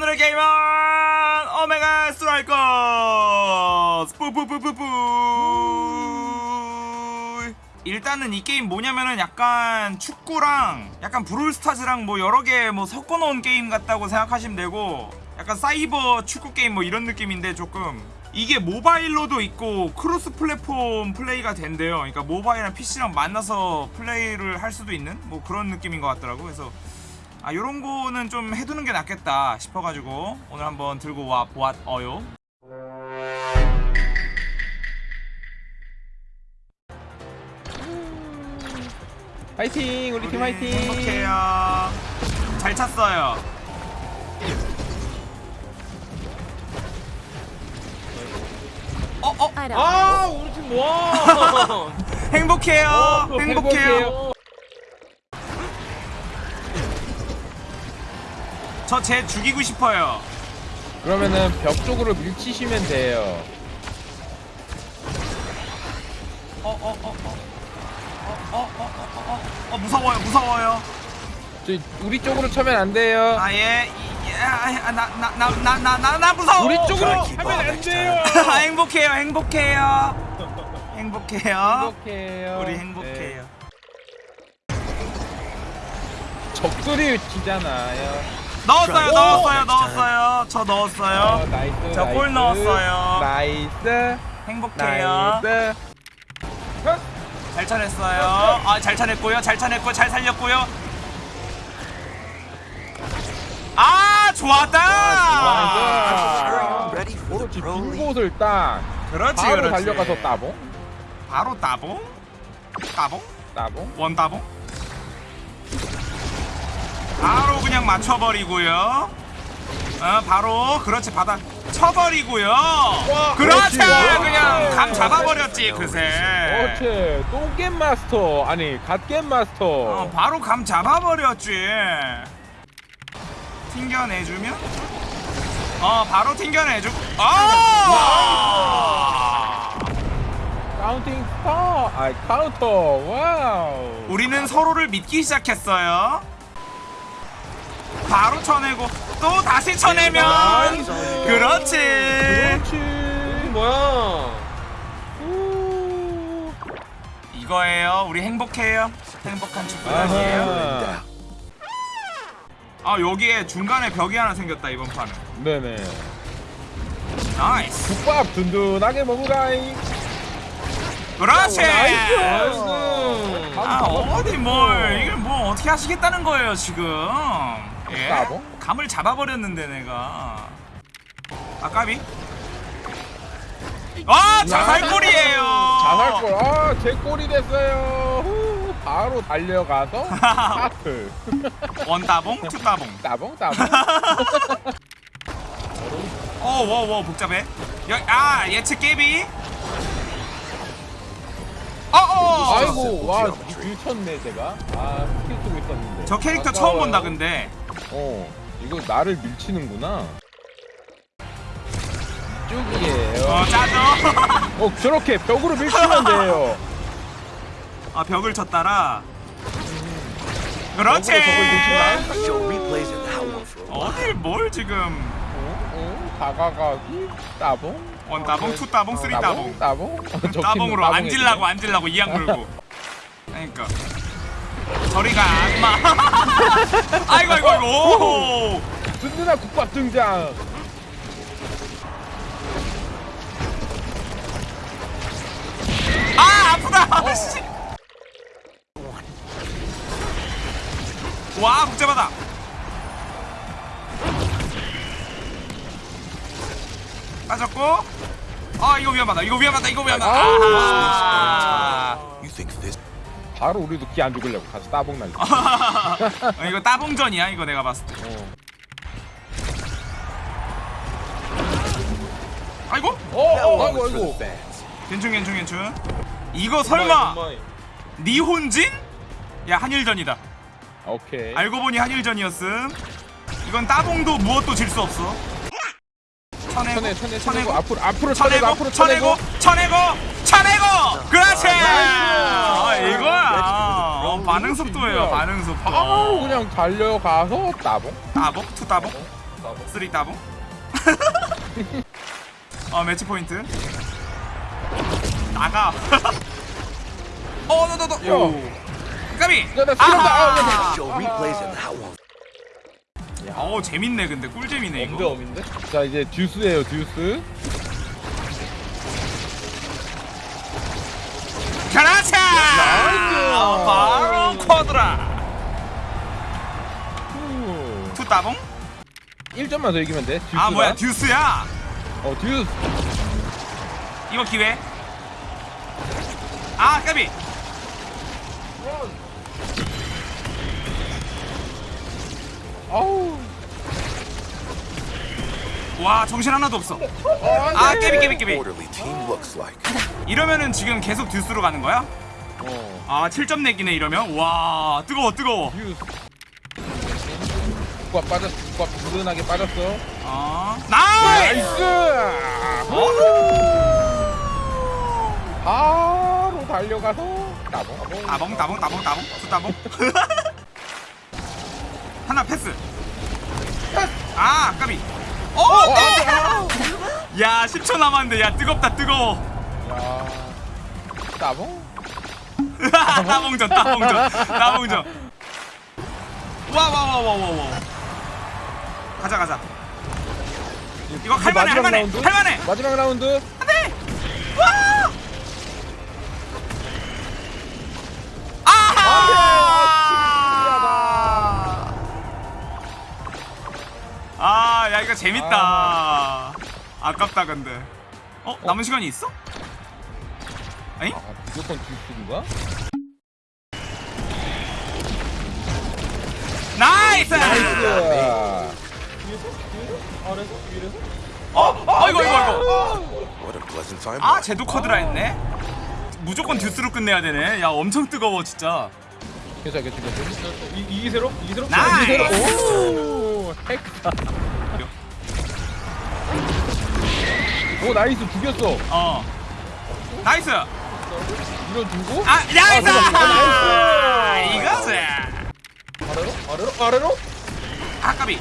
오늘의 게임은 Omega Striker 뿌뿌뿌뿌뿌 일단은 이 게임 뭐냐면은 약간 축구랑 약간 Brawl Stars랑 뭐 여러 개 뭐 섞어 놓은 게임 같다고 생각하시면 되고 약간 사이버 축구 게임 뭐 이런 느낌인데 조금 이게 모바일로도 있고 cross platform play가 된대요. 그러니까 모바일이랑 PC랑 만나서 플레이를 할 수도 있는 뭐 그런 느낌인 것 같더라고. 그래서 아 요런 거는 좀 해두는 게 낫겠다 싶어가지고 오늘 한번 들고 와 보았어요. 화이팅 우리 팀 화이팅 행복해요. 잘 찼어요. 어, 어. 아 우리 팀 와. 행복해요. 어, 행복해요. 저 쟤 죽이고 싶어요. 그러면은 벽 쪽으로 밀치시면 돼요 어, 어, 어, 어. 어, 어, 어, 어, 어, 어, 무서워요, 무서워요. 저 우리 쪽으로 쳐면 안 돼요 아, 예, 예, 아, 나, 나, 나, 나, 나, 나, 나 무서워. 우리 쪽으로 하면 안 돼요 아, 행복해요, 행복해요. 행복해요. 행복해요 우리 행복해요. 네. 적들이 치잖아요 넣었어요, 오! 넣었어요, 넣었어요. 저 어, 넣었어요. 나이스 저골. 넣었어요. 나이스 행복해요. 나이스 잘 차냈어요. 아, 잘 차냈고요. 잘 차냈고, 잘 살렸고요. 아, 좋았다. 좋았다. ready for 그렇지 pro 빈 league. 곳을 딱 그렇지, 바로 그렇지. 달려가서 따봉 바로 따봉. 따봉. 따봉 원 따봉. 바로 그냥 맞춰버리고요. 어, 바로 그렇지 받아 쳐버리고요. 그렇지, 그렇지. 그냥 감 잡아버렸지 그새. 그렇지 똥겜 마스터 아니 갓겜 마스터 어, 바로 감 잡아버렸지. 튕겨내주면? 어, 바로 튕겨내주. 아! counting star 아 카운터 wow 우리는 서로를 믿기 시작했어요. 바로 쳐내고 또 다시 쳐내면 nice. 그렇지. 그렇지 뭐야? 우. 이거예요. 우리 행복해요. 행복한 축구단이에요. 아 여기에 중간에 벽이 하나 생겼다 이번 판은. 네네 nice. 국밥 든든하게 먹으라잉 그렇지. nice 아 어디 뭘 이걸 뭐 어떻게 하시겠다는 거예요 지금 예? 따봉? 감을 잡아버렸는데 내가. 아까비? 아 자살골이에요. 자살골 아제 골이 됐어요. 후, 바로 달려가서 하트. 원따봉 투따봉. 따봉 따봉. 어워워 복잡해. 여기 아 예측 깨비. 어어 아이고 와 밀쳤네 제가. 아 스킬 쓰고 있었는데. 저 캐릭터 처음 아까워요. 본다 근데 어 이거 나를 밀치는구나. 이쪽이에요. 어 짜죠 어 저렇게 벽으로 밀치면 돼요. 아 벽을 쳤다라? 그렇지. 어딜 뭘 지금? 어? 어? 다가가기? 따봉? one 따봉 two 따봉 three 따봉? 따봉. 적힌 따봉으로 앉으려고 앉으려고 이 악물고. 그러니까 저리가 악마. 아이고 아이고 아이고. 오! 든든한 국밥 등장. 아 아프다. 씨. 와 복잡하다. 빠졌고. 아 이거 위험하다. 이거 위험하다. 이거 위험하다 바로 우리도 기 안 죽으려고 가서 따봉 날려 어, 이거 따봉전이야 이거 내가 봤을 때. 어. 아이고? 어, 어, 아이고 아이고? 괜춘 괜춘 괜춘. 이거 설마 日本人? 야 한일전이다. 오케이. 알고 보니 한일전이었음. 이건 따봉도 무엇도 질 수 없어. 쳐내고 쳐내 쳐내 쳐내고. 앞으로 앞으로 쳐내고 쳐내고 앞으로 쳐내고. 쳐내고 쳐내고 쳐내고! 그렇지! 아. 이거야 어, 반응 속도예요 반응 속도. 바로 그냥 달려가서 따봉? 따봉? two 따봉? 쓰리 따봉? 어 매치 포인트. 나가. 어 너너너. 까비. 야, 나 싫었다. 아, 아하 one. 어 재밌네 근데. 꿀잼이네 엄대 이거. 엄인데? 자 이제 듀스예요 듀스. 가라차 따봉 1점만 더 이기면 돼. 듀스가. 아 뭐야 듀스야 어 듀스. 이거 기회 아 까비 아우. 와 정신 하나도 없어 아 깨비 깨비 깨비. 이러면은 지금 계속 듀스로 가는 거야? 어. 아 7점 내기네 이러면 와 뜨거워 뜨거워 듀스. 꽉 빠졌. 꽉 부든하게 빠졌어. 아 nice nice. 바로 달려가서 따봉. 따봉 따봉 따봉 따봉 two 따봉 하나 패스 아 까비 어 어. 아. 야 10초 남았는데 야 뜨겁다 뜨거워 야. 따봉. 따봉전 따봉전 따봉전 와와와와와와 가자 가자 이거 할만해 할만해 라운드? 할만해 마지막 라운드. 와! 아하! 아, 야 이거 재밌다. 아깝다 근데. 어, 남은 시간이 있어? 에잉? 아, 무조건 듀스인가? Nice! Nice. 아래서? 위에서? 어, 어, 이거 이거 이거. Time. 아, 쟤도 quadra 했네. 무조건 듀스로 끝내야 되네. 야, 엄청 뜨거워 진짜. 괜찮아, 괜찮아, 괜찮아. 이, 이 기세로? 이 기세로? Nice! 오, hexa. 오, nice, 죽였어. 어. Nice. 밀어주고. 아, nice! 아, Nice! 이거지. 아래로? 아래로? 아래로? 아 까비.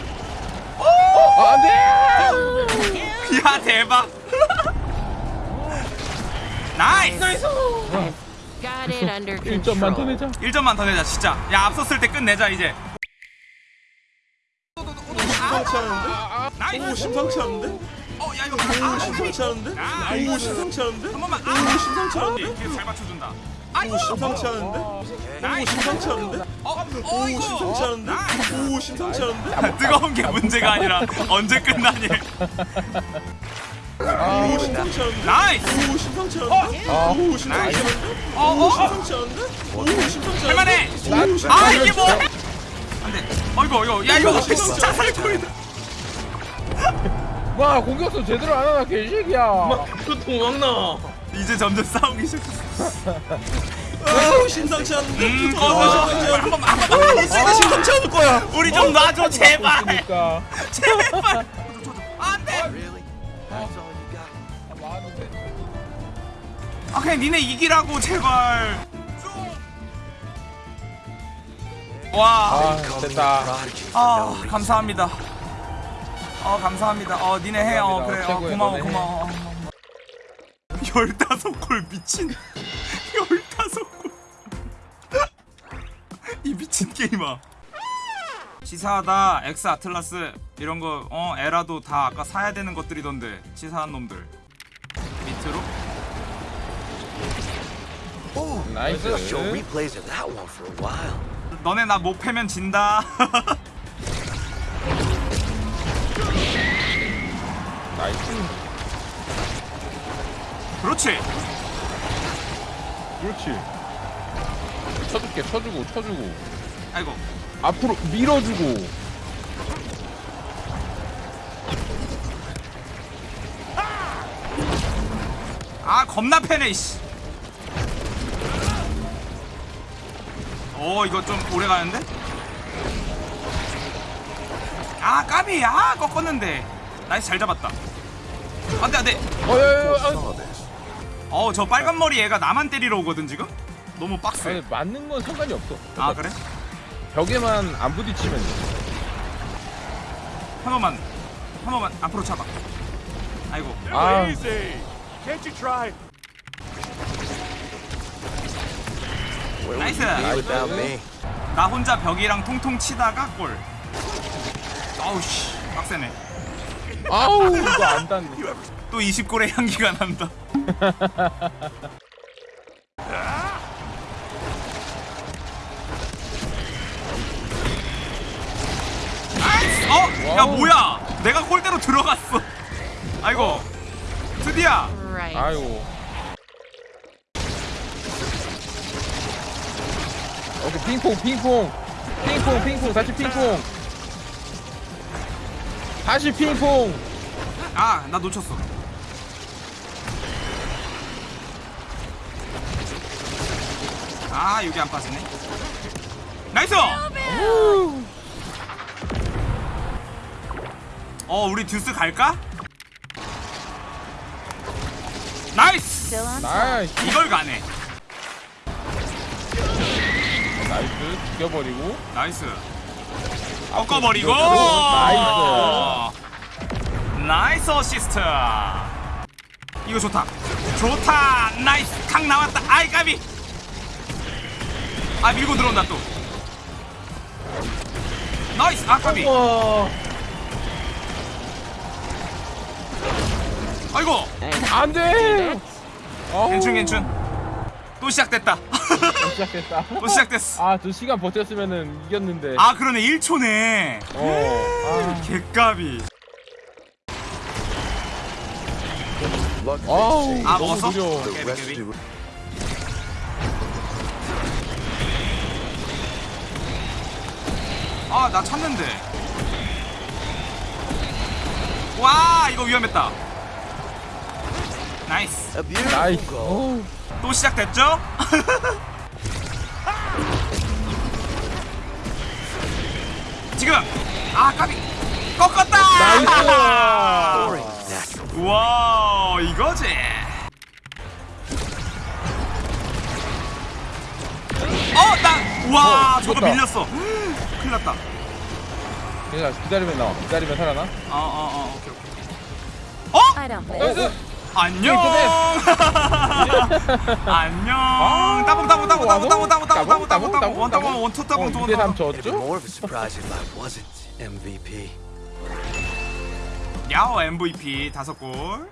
아, 안 돼! 야 대박. Nice. Got it under 1점만 더. 내자. 1점만 더 내자 진짜. 야 앞섰을 때 끝내자 이제. 심상치 않은데? 오 nice. 심상치 않은데? 어, 야 이거 아, 오 심상치 않은데? 오 심상치 않은데? 한 번만. 오 아, 심상치 않은데? 이렇게 잘 맞춰준다. 오 심상치 않은데? 오. 심상치 않은데? 어, 어 오. 심상치 않은데? 나이스. 오 심상치 않은데? 뜨거운 게 문제가 아니라 언제 끝나니. 아, 오 심상치 않은데? 나이스. 오 심상치 않은데? 아, 오 심상치 않은데? 어, 어. 심상치 않은데? 오 심상치 않은데? 할만해. 오아 이게 뭐? 안돼. 어이구 이거 야 이거 진짜 살코이다. 와, 공격수 제대로 안 하나, 개새끼야. 보통 막나 이제 점점 싸우기 시작했어. 오 심상치 않은데? 음, 오 어, 심상치 않은데? 한 번만 한 번만. 아 심상치 않을 거야 우리 좀 놔줘 제발. 그러니까. 제발. 안돼. 아 그냥 니네 이기라고 제발. 와. 아, 됐다. 아. 감사합니다. 어 감사합니다. 어 니네 해. 어. 그래. 어 최고야, 고마워 너네 해. 고마워. 열다섯 골 미친. 열다섯 골. 이 미친 게임아. 치사하다 엑스 아틀라스 이런 거 어 에라도 다 아까 사야 되는 것들이던데 치사한 놈들 밑으로 나이스. For a while. 너네 나 못 패면 진다 nice. 그렇지 그렇지. 쳐줄게, 쳐주고, 쳐주고. 아이고 앞으로 밀어주고. 아 겁나 패네 이씨 오 이거 좀 오래 가는데 아 까비 아 꺾었는데 nice 잘 잡았다 안돼 안돼. 어, 야, 야, 야, 아, Saw this. 어 저 빨간 머리 애가 나만 때리러 오거든 지금? 너무 빡세. 아니, 맞는 건 상관이 없어. 아 그래? 벽에만 안 부딪히면 돼. 한 번만 한 번만 앞으로 차봐. 아이고. 아. Me? 나 혼자 벽이랑 통통 치다가 골. 아우씨. 빡세네 아우. 이거 안 닿네 또 20골의 향기가 난다! 어? 야 wow. 뭐야? 내가 골대로 들어갔어. 아이고. 드디어. Right. 아이고. 오케이 핑퐁 핑퐁. 핑퐁 핑퐁. 다시 핑퐁 다시 핑퐁. 아 나 놓쳤어. 아 여기 안 빠지네. Nice! 어 우리 듀스 갈까? Nice. Nice. 이걸 가네. Nice. 죽여버리고. Nice 꺾어버리고. Nice. Nice 어시스트. 이거 좋다. 좋다. Nice. 강 나왔다. 아이 까비. 아 밀고 들어온다 또. Nice. 아 까비. 와. 아이고. 안돼. 괜춘 괜춘. 또 시작됐다 시작됐다. 또 시작됐어. 아 두 시간 버텼으면은 이겼는데. 아 그러네. 1초네. 어. they 아우 say. 아, 먹었어? The 깨비, rest 깨비. do 아나 찾는데. 와 이거 위험했다. Nice. Nice. 어우, 또 시작됐죠? 지금. 아 까비. 꺾었다! Nice. 와 이거지. 어 나와 어, 저거. 밀렸어. 큰일 났다. 그냥 기다리면 나와. 기다리면 살아나? 어어어 오케이 오케이. 어? I don't think. 나이스 안녕. 안녕. 따봉 따봉 따봉 따봉 따봉? 따봉 따봉 따봉 따봉 따봉 원 따봉 원투 따봉. 어, 두 2대3 번 It'd be 졌죠? more of a surprise if I wasn't MVP. 야오 MVP 다섯 골